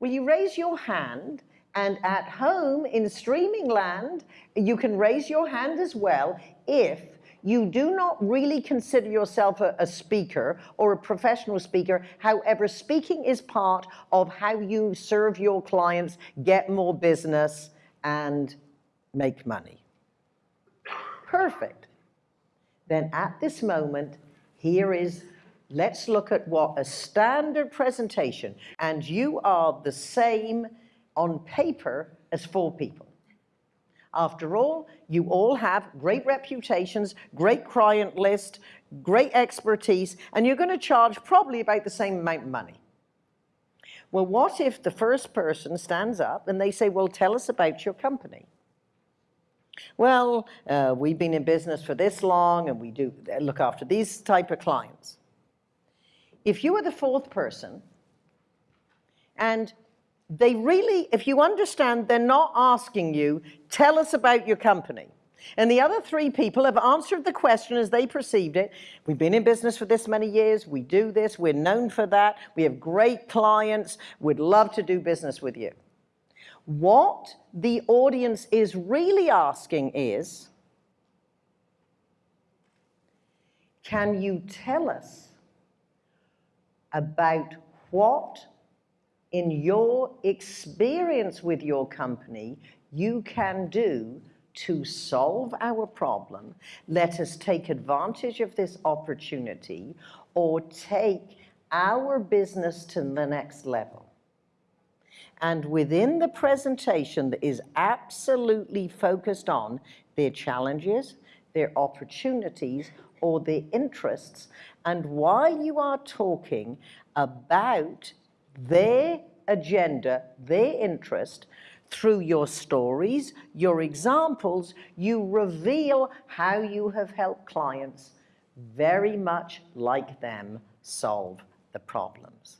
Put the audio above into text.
Will you raise your hand and at home in streaming land, you can raise your hand as well if you do not really consider yourself a, a, speaker or a professional speaker. However, speaking is part of how you serve your clients, get more business, and make money. Perfect. Then at this moment, here is, let's look at what a standard presentation, and you are the same on paper as four people. After all, you all have great reputations, great client list, great expertise, and you're going to charge probably about the same amount of money. Well, what if the first person stands up and they say, well, tell us about your company? Well, uh, we've been in business for this long and we do look after these type of clients. If you are the fourth person and they really, if you understand, they're not asking you, tell us about your company. And the other three people have answered the question as they perceived it. We've been in business for this many years. We do this. We're known for that. We have great clients. We'd love to do business with you. What the audience is really asking is, can you tell us about what in your experience with your company you can do to solve our problem, let us take advantage of this opportunity or take our business to the next level. And within the presentation that is absolutely focused on their challenges, their opportunities, or their interests. And while you are talking about their agenda, their interest, through your stories, your examples, you reveal how you have helped clients very much like them solve the problems.